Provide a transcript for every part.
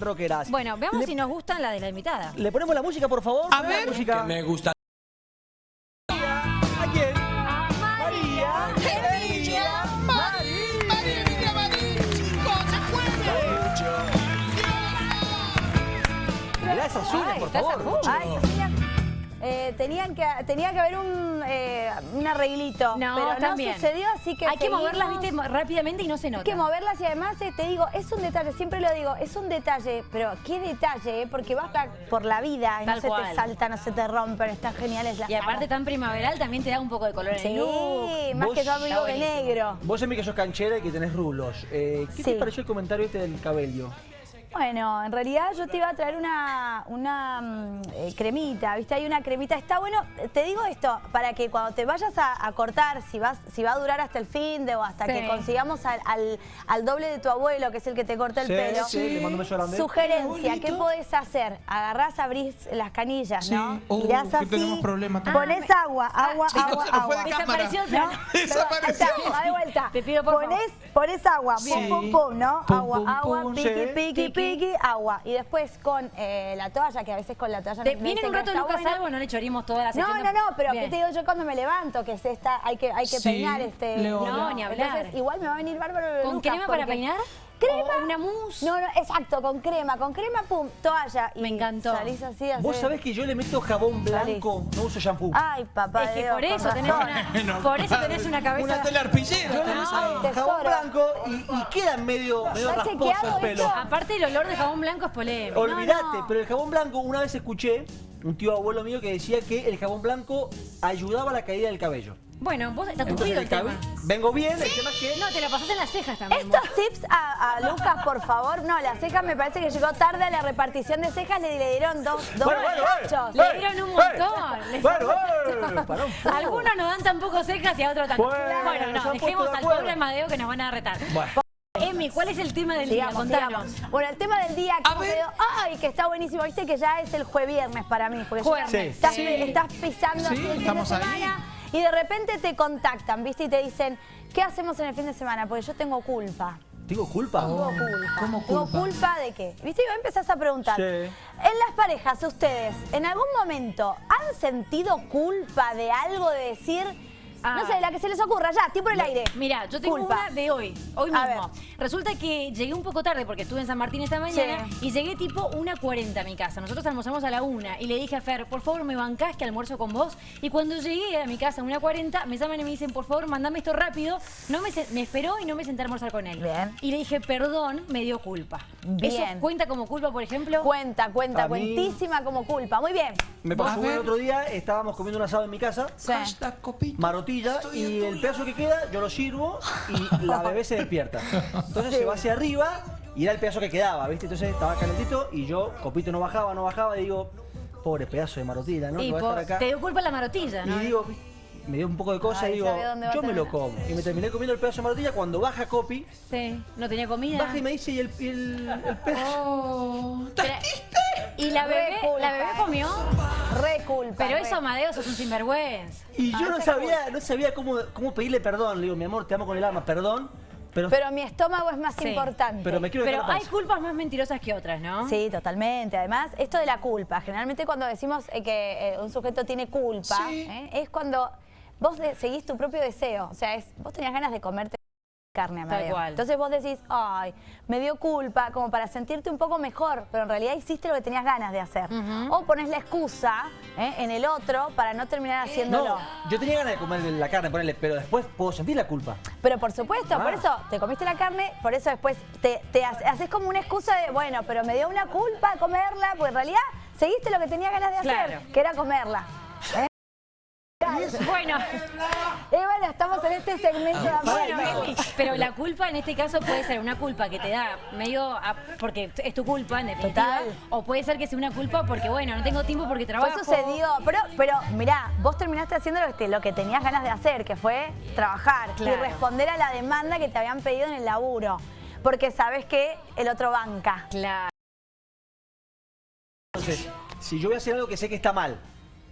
rockeras. Bueno, veamos Le- si nos gustan la de la invitada. ¿Le ponemos la música, por favor? A la ver. música. Me gusta. ¿A quién? María. Emilia, María, María Emilia Marín, chicos, se esas uñas, Ay, por a favor. Ay, eh, tenían que, tenía que haber un, eh, un arreglito, No, pero no también. sucedió, así que Hay que moverlas, viste, rápidamente y no se nota. Hay que moverlas y además eh, te digo, es un detalle, siempre lo digo, es un detalle, pero qué detalle, eh, porque vas por la vida y Tal no se cual. te salta, no se te rompen, están geniales las Y aparte tan primaveral también te da un poco de color en el look. Sí, más que yo amigo Está de negro. Vos, Emi, que sos canchera y que tenés rulos. Eh, ¿Qué te Sí. pareció el comentario este del cabello? Bueno, en realidad yo te iba a traer una, una mm, eh, cremita, ¿viste? Hay una cremita, está bueno, te digo esto, para que cuando te vayas a, a cortar, si vas si va a durar hasta el fin de o hasta Sí. que consigamos al, al- al doble de tu abuelo, que es el que te corta el Sí, pelo. sí. Sugerencia, Qué ¿qué bonito. podés hacer? Agarrás, abrís las canillas, Sí. ¿no? Oh, así, tenemos problemas pones agua, agua, Ah, agua, se nos fue agua. de cámara. Desapareció ¿No? Desapareció. Va de vuelta. Te pido, por favor. pones, pones agua, pum, Sí. pum, pum, ¿no? Pum, agua, pum, agua, pum, piqui, sí. piqui, Piqui. Piqui, agua. Y después con eh, la toalla, que a veces con la toalla De- me viene un rato Lucas bueno. Salvo, no le chorimos toda la No, sección. no, no, pero Bien. ¿qué te digo yo cuando me levanto? Que se está, hay que, hay que Sí, peinar este... No, ni hablar. Entonces, igual me va a venir bárbaro ¿Con Lucas, crema para porque- peinar? ¿Crema? ¿O una mousse? No, no, exacto, con crema, con crema, pum, toalla. Y Me encantó. Salís así, así. Vos sabés que yo le meto jabón blanco, no uso shampoo. Ay, papá Es que Dios, por eso tenés una, por eso tenés una cabeza. Una tela arpillera. Yo le meto jabón blanco y, y queda medio, medio ¿Está rasposo el pelo. esto? Aparte el olor de jabón blanco es polémico. Olvídate, No, no. pero el jabón blanco, una vez escuché un tío abuelo mío que decía que el jabón blanco ayudaba a la caída del cabello. Bueno, vos estás tupido el tema. vengo bien, el tema es que No, te la pasás en las cejas también. vos. Estos tips a, a Lucas, por favor. No, las cejas me parece que llegó tarde a la repartición de cejas. Le, le dieron dos, dos Bueno, bueno, cachos. Le dieron un montón. Les- Bueno, un. Algunos nos dan tan poco cejas y a otros tanto. Bueno, no, dejemos al pobre Amadeo que nos van a retar. Bueno. Emi, ¿cuál es el tema del día? Contanos. sigamos. Bueno, el tema del día que quedado- Ay, que está buenísimo. Viste que ya es el jueves viernes para mí. Porque Jueves. Sí. estás, Sí. estás pisando Sí, el fin de estamos ahí. Y de repente te contactan, ¿viste? Y te dicen, ¿qué hacemos en el fin de semana? Porque yo tengo culpa. ¿Tengo culpa? Tengo culpa. ¿cómo Tengo culpa? culpa de qué? ¿Viste? Y vos empezás a preguntar. Sí. En las parejas, ustedes, ¿en algún momento han sentido culpa de algo de decir, Ah. no sé, la que se les ocurra, ya, tiempo en el aire? Mira, yo tengo Culpa. una de hoy, hoy A mismo. Resulta que llegué un poco tarde porque estuve en San Martín esta mañana Sí. y llegué tipo 1.40 a mi casa. Nosotros almorzamos a la 1 y le dije a Fer, por favor me bancás que almuerzo con vos. Y cuando llegué a mi casa a 1.40 me llaman y me dicen, por favor mandame esto rápido. No me, se- me esperó y no me senté a almorzar con él. Bien. Y le dije, perdón, me dio culpa. Bien. ¿Eso cuenta como culpa, por ejemplo? Cuenta, cuenta, A mí- cuentísima como culpa. Muy bien. Me pasó el otro día, estábamos comiendo un asado en mi casa, Sí. Hashtag copito. Estoy y el pedazo que queda yo lo sirvo y la bebé se despierta. Entonces se va hacia arriba y era el pedazo que quedaba, ¿viste? Entonces estaba calentito y yo, copito no bajaba, no bajaba, y digo, pobre pedazo de marotilla, ¿no? y Que va a po- estar acá. te dio culpa la marotilla, ¿no? Y digo, me dio un poco de cosa Ay, y digo, yo me lo como. Y me terminé comiendo el pedazo de marotilla cuando baja Copi, Sí, no tenía comida. baja y me dice, ¿y el, el, el pedazo? Oh. ¿Y la bebé, la bebé comió? Re culpa. Pero eso, Amadeo, sos un sinvergüenza. Y yo no sabía, no sabía cómo, cómo pedirle perdón. Le digo, mi amor, te amo con el alma, perdón. Pero, Pero mi estómago es más Sí. importante. pero me quiero Pero hay culpas más mentirosas que otras, ¿no? Sí, totalmente. Además, esto de la culpa, generalmente cuando decimos eh, que eh, un sujeto tiene culpa, Sí. ¿eh? es cuando vos seguís tu propio deseo. O sea, es, vos tenías ganas de comerte carne, Amadeo. Entonces vos decís, ay, me dio culpa, como para sentirte un poco mejor, pero en realidad hiciste lo que tenías ganas de hacer. O pones la excusa ¿eh? en el otro para no terminar haciéndolo. No, yo tenía ganas de comer la carne, ponerle, pero después puedo sentir la culpa. Pero por supuesto, Ah. por eso te comiste la carne, por eso después te, te hace- haces como una excusa de, bueno, pero me dio una culpa comerla, porque en realidad seguiste lo que tenía ganas de hacer, Claro. que era comerla. ¿eh? Bueno, estamos en este segmento de bueno, amor. Emi, pero la culpa en este caso puede ser una culpa que te da medio a- porque es tu culpa en definitiva, Total. o puede ser que sea una culpa porque bueno, no tengo tiempo porque trabajo. Fue sucedió, pero, pero mirá, vos terminaste haciendo lo que, te- lo que tenías ganas de hacer, que fue trabajar y responder a la demanda que te habían pedido en el laburo. Porque sabes que el otro banca. Claro. Entonces, si yo voy a hacer algo que sé que está mal,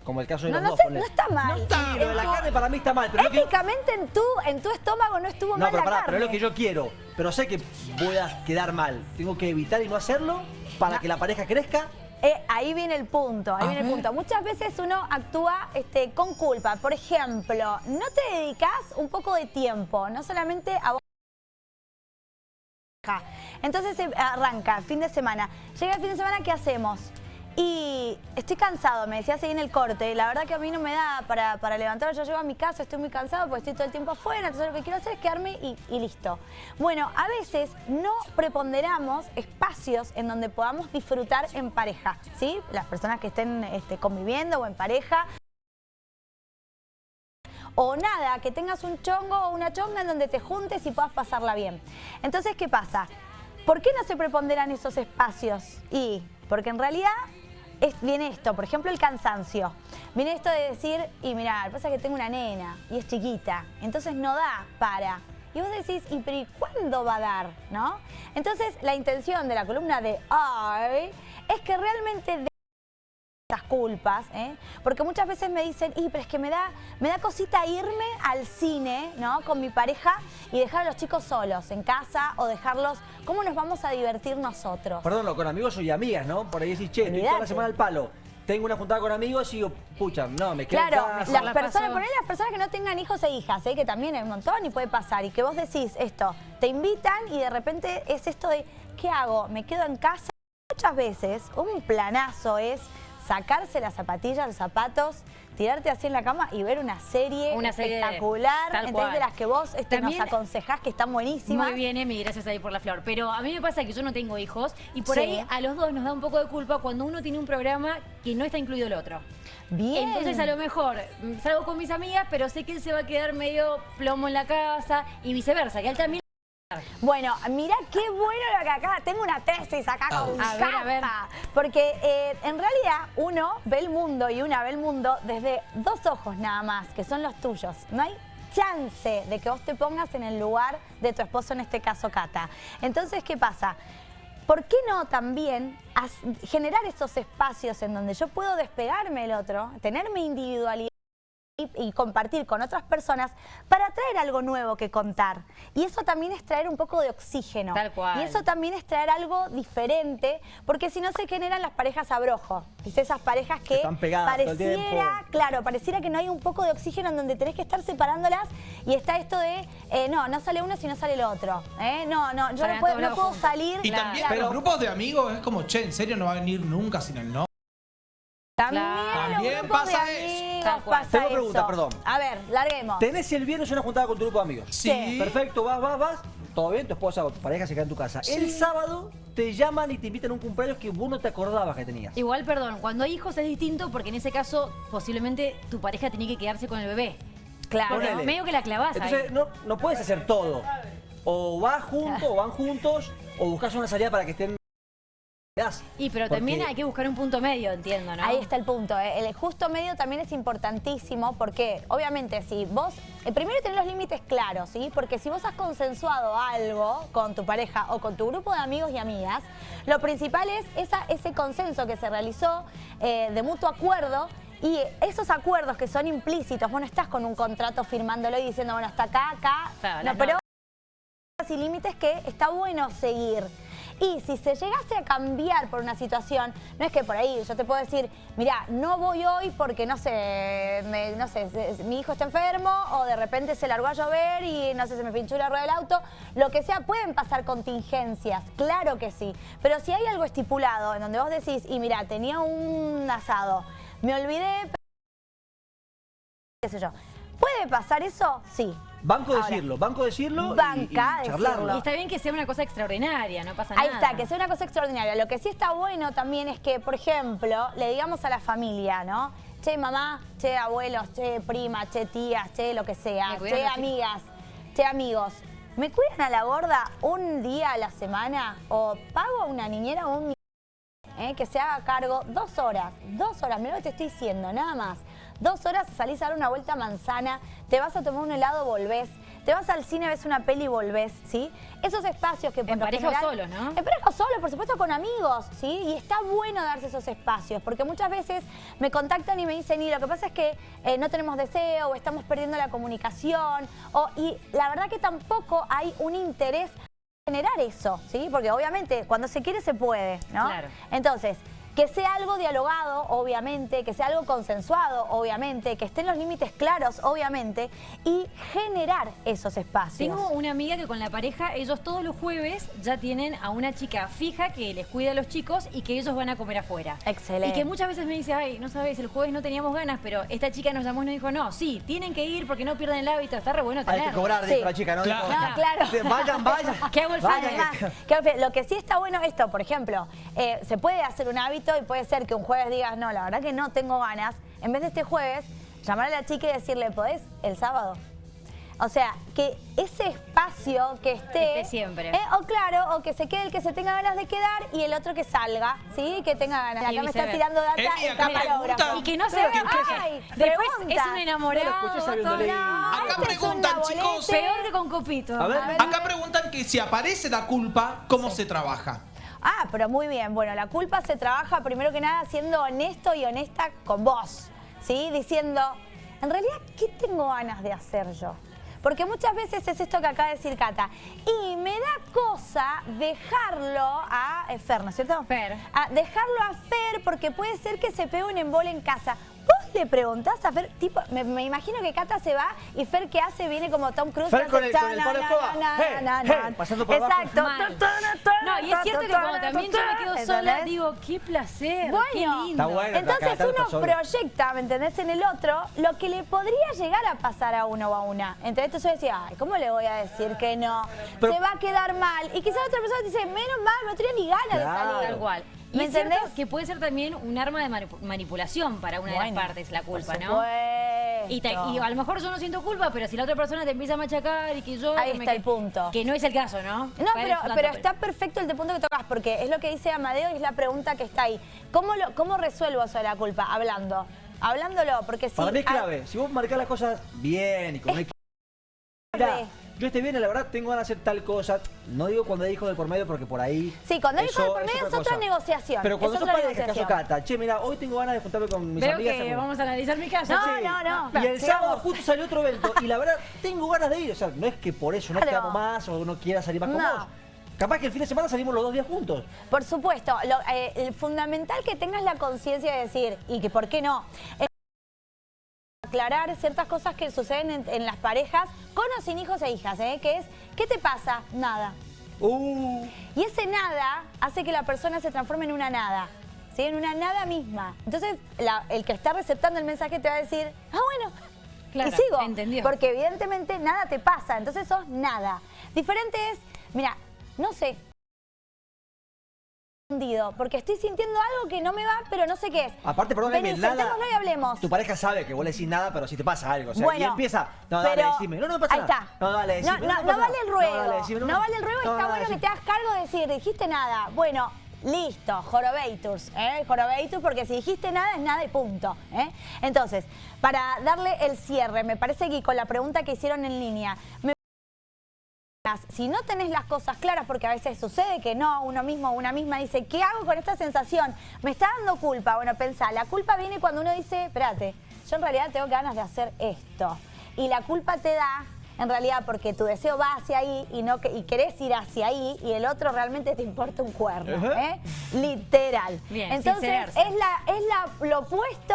como el caso de No, los no, dos, sé, no está mal. No está. De la carne para mí está mal, pero que- Éticamente en tu, en tu estómago no estuvo No, mal pero la pará, carne. pero es lo que yo quiero. Pero sé que voy a quedar mal. Tengo que evitar y no hacerlo. para que la pareja crezca. Eh, ahí viene el punto, ahí A viene el punto. Muchas veces uno actúa este, con culpa. Por ejemplo, no te dedicas un poco de tiempo, no solamente a vos. Entonces eh, arranca, fin de semana. Llega el fin de semana, ¿qué hacemos? Y estoy cansado, me decías ahí en el corte. La verdad que a mí no me da para, para levantar. Yo llego a mi casa, estoy muy cansado porque estoy todo el tiempo afuera. Entonces lo que quiero hacer es quedarme y, y listo. Bueno, a veces no preponderamos espacios en donde podamos disfrutar en pareja. ¿Sí? Las personas que estén este, conviviendo o en pareja. O nada, que tengas un chongo o una chonga en donde te juntes y puedas pasarla bien. Entonces, ¿qué pasa? ¿Por qué no se preponderan esos espacios? Y porque en realidad es- viene esto, por ejemplo el cansancio. Viene esto de decir, y mira, lo que pasa que tengo una nena y es chiquita, entonces no da para. Y vos decís, ¿y pero ¿y cuándo va a dar? ¿No? Entonces la intención de la columna de hoy es que realmente estas culpas, ¿eh? porque muchas veces me dicen, y pero es que me da, me da cosita irme al cine, ¿no? Con mi pareja y dejar a los chicos solos en casa o dejarlos, ¿cómo nos vamos a divertir nosotros? Perdón, con amigos y amigas, ¿no? Por ahí decís, che, estoy toda la semana al palo. Tengo una juntada con amigos y digo, pucha, no, me quedo Claro, en casa. las la personas, ponele las personas que no tengan hijos e hijas, ¿eh? que también hay un montón y puede pasar, y que vos decís esto, te invitan y de repente es esto de, ¿qué hago? ¿Me quedo en casa? Muchas veces un planazo es sacarse las zapatillas, los zapatos, tirarte así en la cama y ver una serie Una serie espectacular, cual. de las que vos este, nos También- aconsejás que están buenísimas. Muy bien, Emi, gracias ahí por la flor. Pero a mí me pasa que yo no tengo hijos y por Sí. ahí a los dos nos da un poco de culpa cuando uno tiene un programa que no está incluido el otro. Bien. Entonces a lo mejor mm, salgo con mis amigas, pero sé que él se va a quedar medio plomo en la casa y viceversa, que él también... Bueno, mira qué bueno lo que acá, tengo una tesis acá con chapa. Porque eh, en realidad uno ve el mundo y una ve el mundo desde dos ojos nada más, que son los tuyos. No hay chance de que vos te pongas en el lugar de tu esposo, en este caso Cata. Entonces, ¿qué pasa? ¿Por qué no también generar esos espacios en donde yo puedo despegarme del otro, tener mi individualidad? Y, y compartir con otras personas para traer algo nuevo que contar. Y eso también es traer un poco de oxígeno. Tal cual. Y eso también es traer algo diferente, porque si no se generan las parejas abrojo. ¿Viste? Esas parejas que Están pegadas todo el pareciera, claro, pareciera que no hay un poco de oxígeno en donde tenés que estar separándolas y está esto de, eh, no, no sale uno si no sale el otro. ¿eh? No, no, yo no puedo, no puedo salir. Y Claro. también a los grupos de amigos es como, che, en serio no va a venir nunca sin el no. También Claro. en los También pasa de eso. Amigos pasa Tengo pregunta, eso. perdón. A ver, larguemos. Tenés el viernes una juntada con tu grupo de amigos. Sí. Perfecto, vas, vas, vas. Todo bien, tu esposa o tu pareja se queda en tu casa. El sábado te llaman y te invitan a un cumpleaños que vos no te acordabas que tenías. Igual, perdón, cuando hay hijos es distinto porque en ese caso posiblemente tu pareja tiene que quedarse con el bebé. Claro. Medio que la clavás Entonces ahí. no, no puedes hacer todo. O vas juntos, o van juntos, o buscas una salida para que estén... Y pero también hay que buscar un punto medio, entiendo, ¿no? Ahí está el punto. ¿eh? El justo medio también es importantísimo porque, obviamente, si vos. eh, primero tener los límites claros, ¿sí? Porque si vos has consensuado algo con tu pareja o con tu grupo de amigos y amigas, lo principal es esa, ese consenso que se realizó eh, de mutuo acuerdo. Y esos acuerdos que son implícitos, vos no estás con un contrato firmándolo y diciendo, bueno, hasta acá, acá. Claro, no, pero y límites que está bueno seguir. Y si se llegase a cambiar por una situación, no es que por ahí yo te puedo decir, mira, no voy hoy porque no sé, no sé, mi hijo está enfermo o de repente se largó a llover y no sé, se me pinchó la rueda del auto, lo que sea, pueden pasar contingencias, claro que sí. Pero si hay algo estipulado en donde vos decís, y mira, tenía un asado, me olvidé, qué sé yo, ¿puede pasar eso? Sí. Banco Ahora, decirlo, banco decirlo y- banca y, charlarlo. decirlo. Y está bien que sea una cosa extraordinaria, no pasa Ahí nada. está, que sea una cosa extraordinaria. Lo que sí está bueno también es que, por ejemplo, le digamos a la familia, ¿no? Che, mamá, che, abuelos, che, prima, che, tías, che, lo que sea, che, chicos. amigas, che, amigos. ¿Me cuidan a la gorda un día a la semana o pago a una niñera o un ¿eh? que se haga cargo dos horas, dos horas, mira lo que te estoy diciendo, nada más. Dos horas salís a dar una vuelta a manzana, te vas a tomar un helado, volvés, te vas al cine, ves una peli y volvés, ¿sí? Esos espacios que por En pareja o solo, ¿no? En pareja o solo, por supuesto con amigos, ¿sí? Y está bueno darse esos espacios, porque muchas veces me contactan y me dicen, y lo que pasa es que eh, no tenemos deseo, o estamos perdiendo la comunicación, o, y la verdad que tampoco hay un interés generar eso, ¿sí? Porque obviamente cuando se quiere se puede, ¿no? Claro. Entonces, que sea algo dialogado, obviamente, que sea algo consensuado, obviamente, que estén los límites claros, obviamente, y generar esos espacios. Tengo una amiga que con la pareja, ellos todos los jueves ya tienen a una chica fija que les cuida a los chicos y que ellos van a comer afuera. Excelente. Y que muchas veces me dice, ay, no sabes, el jueves no teníamos ganas, pero esta chica nos llamó y nos dijo, no, sí, tienen que ir porque no pierden el hábito, está re bueno Hay que tenerlo. cobrar, Sí. dijo la chica, ¿no? Claro. No, claro. "Sí, Vayan, vayan. ¿Qué hago el Vayan, fin de Además, que lo que sí está bueno esto, por ejemplo, eh, se puede hacer un hábito y puede ser que un jueves digas, no, la verdad que no tengo ganas. En vez de este jueves, llamar a la chica y decirle, ¿podés el sábado? O sea, que ese espacio que esté... Esté siempre. eh, o claro, o que se quede el que se tenga ganas de quedar y el otro que salga, ¿sí? Que tenga ganas. Y Acá me está tirando data Emi, el pregunta- Y que no se Pero, vea ay, después pregunta. es un enamorado. Leer. No, Acá este preguntan, chicos. Peor que con copito. A ver. Acá preguntan que si aparece la culpa, ¿cómo se trabaja? Ah, pero muy bien. Bueno, la culpa se trabaja primero que nada siendo honesto y honesta con vos, ¿sí? Diciendo, en realidad, ¿qué tengo ganas de hacer yo? Porque muchas veces es esto que acaba de decir Cata. Y me da cosa dejarlo a eh, Fer, ¿no es cierto? Fer. A dejarlo a Fer porque puede ser que se pegue un embole en casa. Le preguntás a Fer, tipo, me, me imagino que Cata se va y Fer ¿qué hace? Viene como Tom Cruise. Fer con el- con palo escoba. pasando por. Exacto. No, y es cierto que cuando también yo me quedo sola, ¿Entendés? digo, qué placer, qué lindo. Entonces uno proyecta, ¿me entendés? En el otro, lo que le podría llegar a pasar a uno o a una. Entonces yo decía, ay, ¿cómo le voy a decir que no? Pero- Se va a quedar mal. Y quizás otra persona te dice, menos mal, no tenía ni ganas Claro. de salir. Tal cual. Y ¿Me es entendés? que puede ser también un arma de manipu- manipulación para una de las partes, la culpa, por ¿no? Y, te- y a lo mejor yo no siento culpa, pero si la otra persona te empieza a machacar y que yo... Ahí está el punto. Que no es el caso, ¿no? No, pero, está perfecto el de punto que tocas, porque es lo que dice Amadeo y es la pregunta que está ahí. ¿Cómo, lo, cómo resuelvo eso de la culpa? Hablando. Hablándolo, porque si... Para mí es ah, clave. Si vos marcás las cosas bien y con una clave. Yo este viernes, la verdad, tengo ganas de hacer tal cosa. No digo cuando hay hijos de por medio porque por ahí. Sí, cuando hay hijos de por medio es otra cosa. negociación, Pero cuando sos padre, caso. Cata, che, mira, hoy tengo ganas de juntarme con mis Veo amigas. que vamos a analizar mi caso. No, Sí. no, no. Y el Sigamos. sábado justo salió otro evento y la verdad tengo ganas de ir. O sea, no es que por eso no Claro. te amo más o no quiera salir más con No. vos. Capaz que el fin de semana salimos los dos días juntos. Por supuesto, lo, eh, el fundamental que tengas la conciencia de decir, y que por qué no, es aclarar ciertas cosas que suceden en, en las parejas, con o sin hijos e hijas, ¿eh? que es, ¿qué te pasa? Nada. Uh, Y ese nada hace que la persona se transforme en una nada, ¿sí? en una nada misma. Entonces, la- el que está receptando el mensaje te va a decir, ah, bueno, Claro, y sigo. entendió. Porque evidentemente nada te pasa, entonces sos nada. Diferente es, mira, no sé, hundido, porque estoy sintiendo algo que no me va, pero no sé qué es. aparte, perdón, Vení, nada. y hablemos. Tu pareja sabe que vos le decís nada, pero si te pasa algo. O sea, Bueno, y empieza. No, dale, pero- decime. No, no pasa ahí nada. está. No, dale, decime. No, no, no pasa vale el ruego. No, dale, decime, No vale el ruego, está no, bueno que te hagas cargo de decir, dijiste nada. Bueno, listo, jorobeitus, ¿eh? Jorobeitus, porque si dijiste nada es nada y punto. ¿eh? Entonces, para darle el cierre, me parece que con la pregunta que hicieron en línea, me si no tenés las cosas claras, porque a veces sucede que no, uno mismo o una misma dice, ¿qué hago con esta sensación? Me está dando culpa. Bueno, pensá, la culpa viene cuando uno dice, espérate, yo en realidad tengo ganas de hacer esto. Y la culpa te da, en realidad, porque tu deseo va hacia ahí y, no, que- y querés ir hacia ahí y el otro realmente te importa un cuerno. ¿eh? Literal. Bien, Entonces, es, la, es la, lo opuesto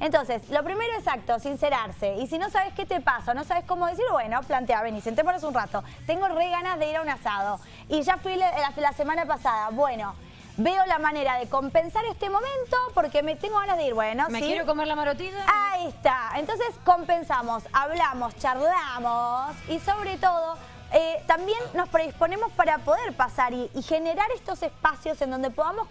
entonces, lo primero exacto, sincerarse. Y si no sabes qué te pasa, no sabes cómo decir, bueno, plantea, vení, sentémonos un rato. Tengo re ganas de ir a un asado. Y ya fui la, la- la semana pasada. Bueno, veo la manera de compensar este momento porque me tengo ganas de ir. Bueno, ¿Me ¿sí? quiero comer la marotita? Ahí está. Entonces compensamos, hablamos, charlamos y sobre todo eh, también nos predisponemos para poder pasar y, y generar estos espacios en donde podamos...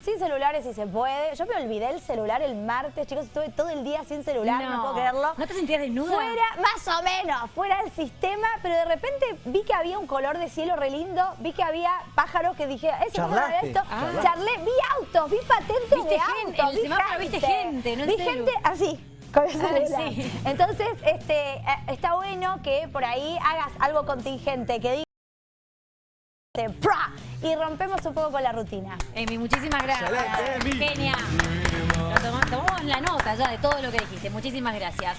Sin celulares si se puede. Yo me olvidé el celular el martes, chicos, estuve todo el día sin celular, no, puedo creerlo. ¿No te sentías desnuda? Fuera, más o menos, fuera del sistema, pero de repente vi que había un color de cielo re lindo, vi que había pájaros que dije, ese Charlaste, esto. charlaste. Charlé, vi autos, vi patentes Viste de gente, autos, el vi semáforo viste gente, no Vi celu. gente así. Con el Ay, celular. sí. Entonces, este, eh, está bueno que por ahí hagas algo contingente, que digas ¡pra! Y rompemos un poco con la rutina. Emi, muchísimas gracias. Genia. Tomamos la nota ya de todo lo que dijiste. Muchísimas gracias.